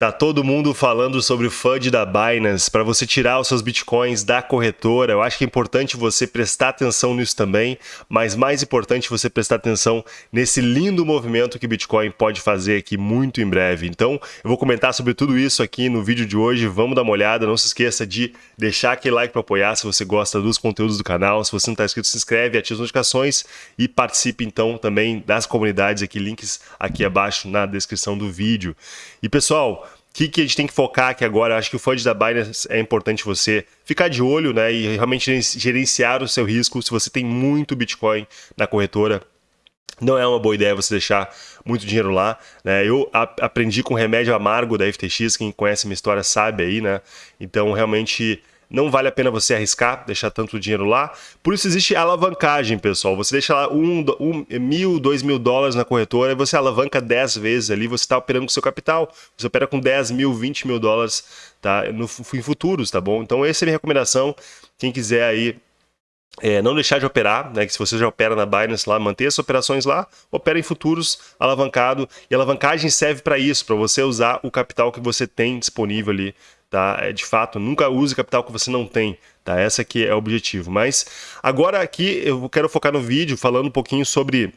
Tá todo mundo falando sobre o FUD da Binance para você tirar os seus bitcoins da corretora. Eu acho que é importante você prestar atenção nisso também, mas mais importante você prestar atenção nesse lindo movimento que o Bitcoin pode fazer aqui muito em breve. Então, eu vou comentar sobre tudo isso aqui no vídeo de hoje. Vamos dar uma olhada. Não se esqueça de deixar aquele like para apoiar se você gosta dos conteúdos do canal. Se você não está inscrito, se inscreve, ative as notificações e participe então também das comunidades aqui, links aqui abaixo na descrição do vídeo. E pessoal, que, que a gente tem que focar aqui agora? Acho que o FUD da Binance é importante você ficar de olho né, e realmente gerenciar o seu risco. Se você tem muito Bitcoin na corretora, não é uma boa ideia você deixar muito dinheiro lá. Né? Eu aprendi com remédio amargo da FTX, quem conhece minha história sabe aí, né? Então, realmente não vale a pena você arriscar, deixar tanto dinheiro lá. Por isso existe alavancagem, pessoal. Você deixa lá um, um, mil, dois mil dólares na corretora e você alavanca 10 vezes ali, você está operando com seu capital. Você opera com 10 mil, 20 mil dólares tá? no, em futuros, tá bom? Então essa é a minha recomendação. Quem quiser aí é, não deixar de operar, né? Que se você já opera na Binance lá, manter as operações lá, opera em futuros alavancado. E alavancagem serve para isso, para você usar o capital que você tem disponível ali tá? É, de fato, nunca use capital que você não tem, tá? Essa aqui é o objetivo. Mas agora aqui eu quero focar no vídeo falando um pouquinho sobre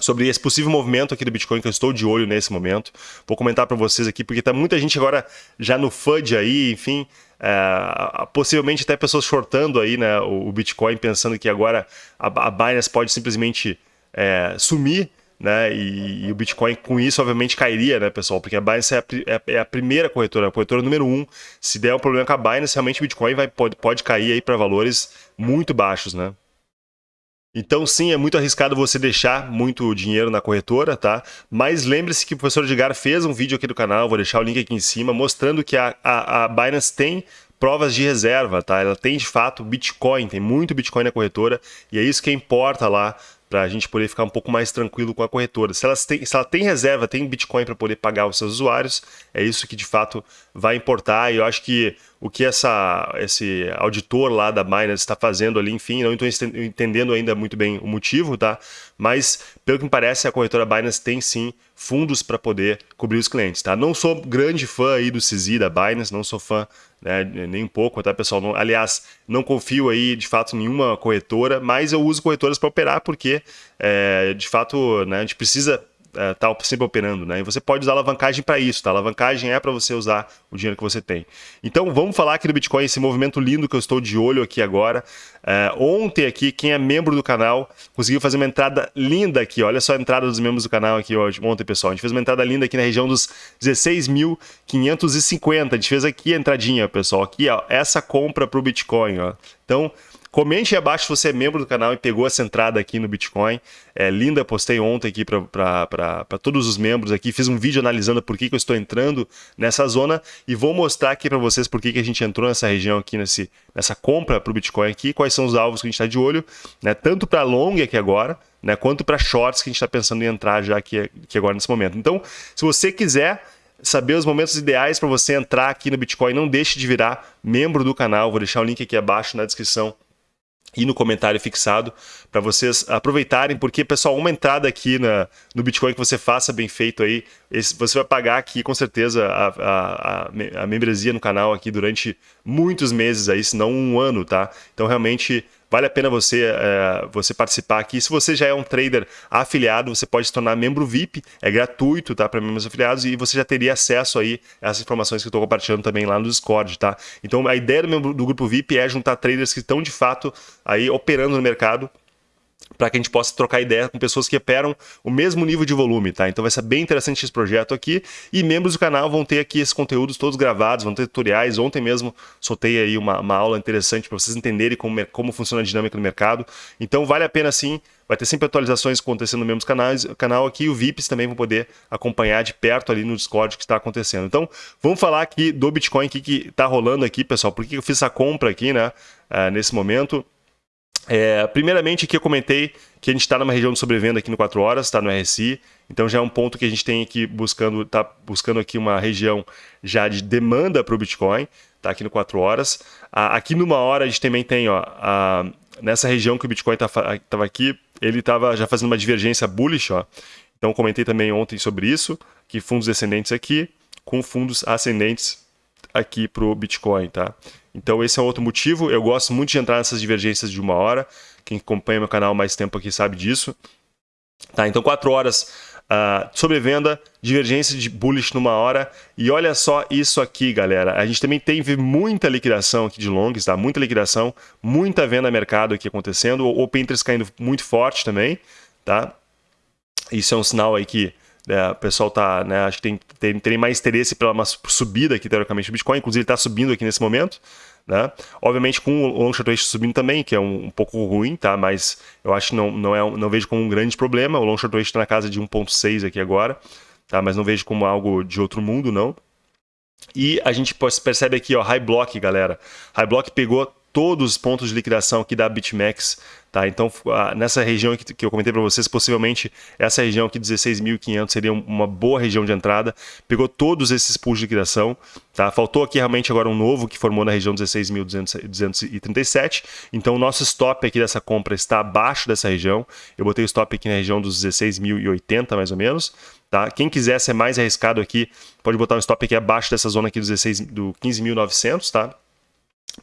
sobre esse possível movimento aqui do Bitcoin que eu estou de olho nesse momento. Vou comentar para vocês aqui, porque tá muita gente agora já no FUD aí, enfim, é, possivelmente até pessoas shortando aí né, o, Bitcoin, pensando que agora a, a Binance pode simplesmente é, sumir né? E, e, o Bitcoin com isso, obviamente, cairia, né, pessoal? Porque a Binance é a, é, é a primeira corretora, a corretora número um. Se der um problema com a Binance, realmente o Bitcoin vai, pode, pode cair aí para valores muito baixos, né? Então, sim, é muito arriscado você deixar muito dinheiro na corretora, tá? Mas lembre-se que o professor Edgar fez um vídeo aqui do canal, vou deixar o link aqui em cima, mostrando que a, a, a Binance tem provas de reserva, tá? Ela tem de fato Bitcoin, tem muito Bitcoin na corretora e é isso que importa lá para a gente poder ficar um pouco mais tranquilo com a corretora. Se, elas têm, se ela tem reserva, tem Bitcoin para poder pagar os seus usuários, é isso que de fato vai importar. E eu acho que o que essa, esse auditor lá da Binance está fazendo ali, enfim, não estou entendendo ainda muito bem o motivo, tá? Mas, pelo que me parece, a corretora Binance tem sim fundos para poder cobrir os clientes, tá? Não sou grande fã aí do CZ da Binance, não sou fã né, nem um pouco, tá, pessoal? Não, aliás, não confio aí, de fato, nenhuma corretora, mas eu uso corretoras para operar porque, é, de fato, né, a gente precisa é, sempre operando, né? E você pode usar alavancagem para isso, tá? Alavancagem é para você usar o dinheiro que você tem. Então vamos falar aqui do Bitcoin, esse movimento lindo que eu estou de olho aqui agora. É, ontem aqui, quem é membro do canal conseguiu fazer uma entrada linda aqui. Olha só a entrada dos membros do canal aqui hoje, ontem, pessoal. A gente fez uma entrada linda aqui na região dos 16.550. A gente fez aqui a entradinha, pessoal. Aqui, ó, essa compra para o Bitcoin, ó. Então, Comente aí abaixo se você é membro do canal e pegou essa entrada aqui no Bitcoin. É linda, postei ontem aqui para todos os membros aqui. Fiz um vídeo analisando por que, que eu estou entrando nessa zona e vou mostrar aqui para vocês por que, que a gente entrou nessa região aqui, nesse, nessa compra para o Bitcoin aqui, quais são os alvos que a gente está de olho, né? tanto para long aqui agora, né? quanto para shorts que a gente está pensando em entrar já aqui, aqui agora nesse momento. Então, se você quiser saber os momentos ideais para você entrar aqui no Bitcoin, não deixe de virar membro do canal. Vou deixar o link aqui abaixo na descrição e no comentário fixado para vocês aproveitarem, porque, pessoal, uma entrada aqui na, no Bitcoin que você faça bem feito aí, esse, você vai pagar aqui com certeza a, a, a, a membresia no canal aqui durante muitos meses aí, se não um ano, tá? Então, realmente, vale a pena você, é, você participar aqui. Se você já é um trader afiliado, você pode se tornar membro VIP, é gratuito tá, para membros afiliados e você já teria acesso aí a essas informações que eu estou compartilhando também lá no Discord. Tá? Então a ideia do, membro, do grupo VIP é juntar traders que estão de fato aí operando no mercado para que a gente possa trocar ideia com pessoas que operam o mesmo nível de volume, tá? Então vai ser bem interessante esse projeto aqui e membros do canal vão ter aqui esses conteúdos todos gravados, vão ter tutoriais. Ontem mesmo soltei aí uma, uma aula interessante para vocês entenderem como, como funciona a dinâmica do mercado. Então vale a pena sim, vai ter sempre atualizações acontecendo no mesmo canais, canal aqui e o VIPs também vão poder acompanhar de perto ali no Discord o que está acontecendo. Então vamos falar aqui do Bitcoin aqui que está rolando aqui, pessoal. Por que eu fiz essa compra aqui, né? Uh, nesse momento. É, primeiramente, aqui eu comentei que a gente está numa região de sobrevenda aqui no 4 horas, está no RSI, então já é um ponto que a gente tem aqui buscando, está buscando aqui uma região já de demanda para o Bitcoin, está aqui no 4 horas. Aqui numa hora a gente também tem, ó, a, nessa região que o Bitcoin estava tá, aqui, ele estava já fazendo uma divergência bullish, ó. então comentei também ontem sobre isso, que fundos descendentes aqui, com fundos ascendentes aqui para o Bitcoin, tá? Então esse é outro motivo. Eu gosto muito de entrar nessas divergências de uma hora. Quem acompanha meu canal mais tempo aqui sabe disso. Tá, então 4 horas uh, sobrevenda, divergência de bullish numa hora. E olha só isso aqui, galera. A gente também teve muita liquidação aqui de longs, tá? Muita liquidação, muita venda mercado aqui acontecendo. O Open Interest caindo muito forte também, tá? Isso é um sinal aí que né, o pessoal tá, né, acho que tem, tem, tem mais interesse pela uma subida aqui, teoricamente, do Bitcoin. Inclusive, está subindo aqui nesse momento. Né? Obviamente com o long short subindo também, que é um, um, pouco ruim, tá? Mas eu acho que não, não, é, não vejo como um grande problema. O long short ratio está na casa de 1.6 aqui agora, tá? Mas não vejo como algo de outro mundo, não. E a gente percebe aqui, ó, High Block, galera. High Block pegou todos os pontos de liquidação aqui da BitMEX Tá? Então, nessa região que eu comentei para vocês, possivelmente essa região aqui, 16.500, seria uma boa região de entrada. Pegou todos esses pools de liquidação. Tá? Faltou aqui realmente agora um novo que formou na região 16.237. Então, o nosso stop aqui dessa compra está abaixo dessa região. Eu botei o stop aqui na região dos 16.080, mais ou menos. Tá? Quem quiser ser mais arriscado aqui, pode botar um stop aqui abaixo dessa zona aqui do, 16, do 15.900, tá?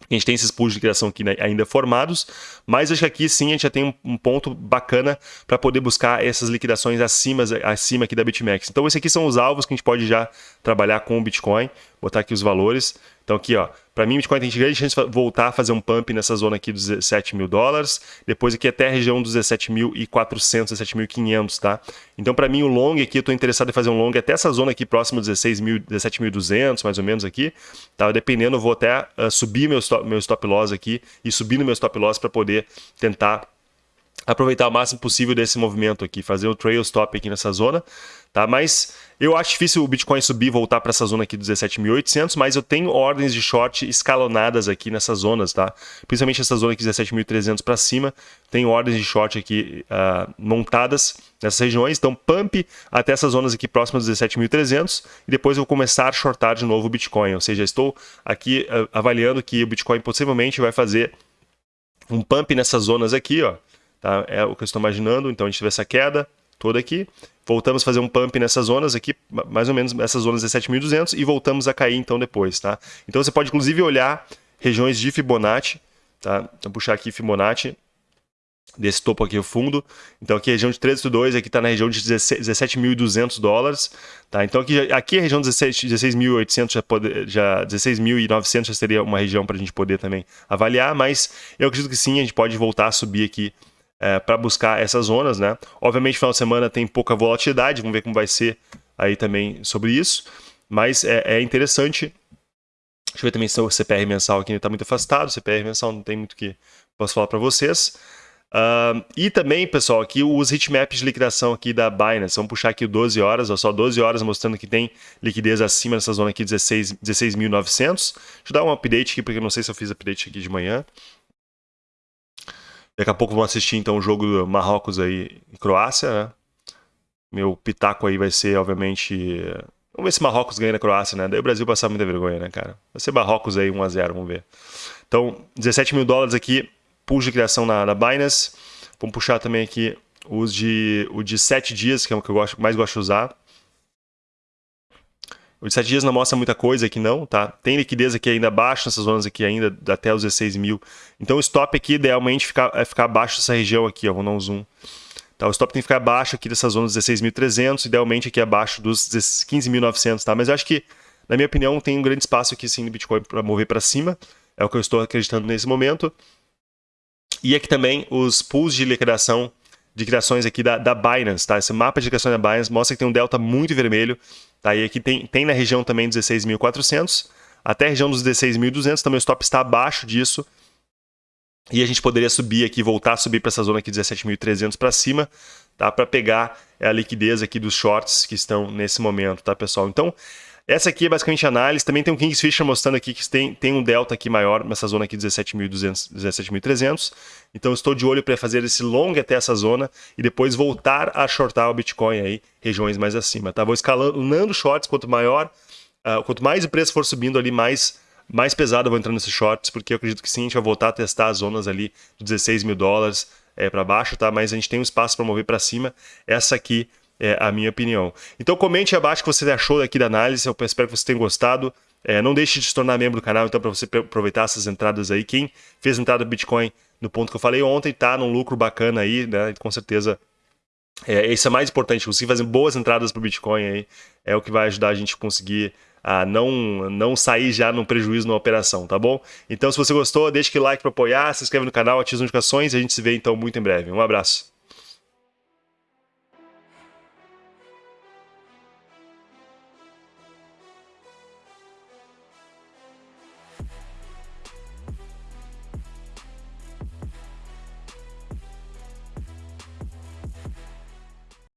A gente tem esses pools de criação aqui né, ainda formados, mas acho que aqui sim a gente já tem um, um ponto bacana para poder buscar essas liquidações acima, acima aqui da BitMEX. Então, esses aqui são os alvos que a gente pode já trabalhar com o Bitcoin, botar aqui os valores. Então aqui, ó, para mim, Bitcoin tem grande chance de voltar a fazer um pump nessa zona aqui dos 17 mil dólares, depois aqui até a região dos 17.400, 17.500, tá? Então, para mim, o long aqui, eu estou interessado em fazer um long até essa zona aqui próxima dos 17.200, mais ou menos aqui, tá? Dependendo, eu vou até uh, subir meu stop, meu stop loss aqui e subir no meu stop loss para poder tentar aproveitar o máximo possível desse movimento aqui, fazer o trail stop aqui nessa zona, tá? Mas eu acho difícil o Bitcoin subir e voltar para essa zona aqui dos 17.800, mas eu tenho ordens de short escalonadas aqui nessas zonas, tá? Principalmente essa zona aqui 17.300 para cima, tenho ordens de short aqui uh, montadas nessas regiões, então pump até essas zonas aqui próximas dos 17.300 e depois eu vou começar a shortar de novo o Bitcoin, ou seja, estou aqui uh, avaliando que o Bitcoin possivelmente vai fazer um pump nessas zonas aqui, ó, Tá? É o que eu estou imaginando. Então a gente teve essa queda toda aqui. Voltamos a fazer um pump nessas zonas aqui, mais ou menos essas zonas 17.200 e voltamos a cair então depois. Tá? Então você pode inclusive olhar regiões de Fibonacci. Tá? Então puxar aqui Fibonacci desse topo aqui o fundo. Então aqui a região de 13.2, aqui está na região de 17.200 dólares. Tá? Então aqui, aqui a região de 16.800 já, pode, já 16.900 já seria uma região para a gente poder também avaliar, mas eu acredito que sim, a gente pode voltar a subir aqui é, para buscar essas zonas, né? Obviamente, final de semana tem pouca volatilidade, vamos ver como vai ser aí também sobre isso, mas é, é interessante. Deixa eu ver também se o CPR mensal aqui está muito afastado, CPR mensal não tem muito que posso falar para vocês. Uh, e também, pessoal, aqui os hitmaps de liquidação aqui da Binance. Vamos puxar aqui 12 horas, ó, só 12 horas mostrando que tem liquidez acima dessa zona aqui, 16.900. 16 Deixa eu dar um update aqui, porque eu não sei se eu fiz update aqui de manhã. Daqui a pouco vamos assistir então o jogo Marrocos aí e Croácia, né? Meu pitaco aí vai ser, obviamente. Vamos ver se Marrocos ganha na Croácia, né? Daí o Brasil passar muita vergonha, né, cara? Vai ser Marrocos aí 1x0, vamos ver. Então, 17 mil dólares aqui, pull de criação na, na Binance. Vamos puxar também aqui os de, o de 7 dias, que é o que eu gosto, mais gosto de usar. O de 7 dias não mostra muita coisa aqui não, tá? Tem liquidez aqui ainda abaixo, nessas zonas aqui ainda, até os 16 mil. Então o stop aqui idealmente ficar, é ficar abaixo dessa região aqui, ó, vou dar um zoom. Tá, o stop tem que ficar abaixo aqui dessa zona dos 16.300, idealmente aqui abaixo dos 15.900, tá? Mas eu acho que, na minha opinião, tem um grande espaço aqui sim no Bitcoin para mover para cima. É o que eu estou acreditando nesse momento. E aqui também os pools de liquidação de criações aqui da, da Binance, tá? Esse mapa de criação da Binance mostra que tem um delta muito vermelho Tá? E aqui tem, tem na região também 16.400, até a região dos 16.200, também o stop está abaixo disso. E a gente poderia subir aqui, voltar a subir para essa zona aqui 17.300 para cima, tá? Para pegar a liquidez aqui dos shorts que estão nesse momento, tá, pessoal? Então, essa aqui é basicamente análise. Também tem um Kingsfisher mostrando aqui que tem, tem um delta aqui maior nessa zona aqui 17.200, 17.300. Então estou de olho para fazer esse long até essa zona e depois voltar a shortar o Bitcoin aí, regiões mais acima. Tá? Vou escalando shorts, quanto maior, uh, quanto mais o preço for subindo ali, mais mais pesado eu vou entrando nesses shorts, porque eu acredito que sim, a gente vai voltar a testar as zonas ali de 16 mil dólares é, para baixo, tá? Mas a gente tem um espaço para mover para cima. Essa aqui é a minha opinião. Então comente abaixo o que você achou aqui da análise, eu espero que você tenha gostado. É, não deixe de se tornar membro do canal, então, para você aproveitar essas entradas aí. Quem fez entrada do Bitcoin no ponto que eu falei ontem, tá num lucro bacana aí, né? Com certeza. É, isso é mais importante, conseguir fazer boas entradas para o Bitcoin aí é o que vai ajudar a gente a conseguir a não, não sair já num prejuízo na operação, tá bom? Então, se você gostou, deixa aquele like para apoiar, se inscreve no canal, ativa as notificações e a gente se vê então muito em breve. Um abraço.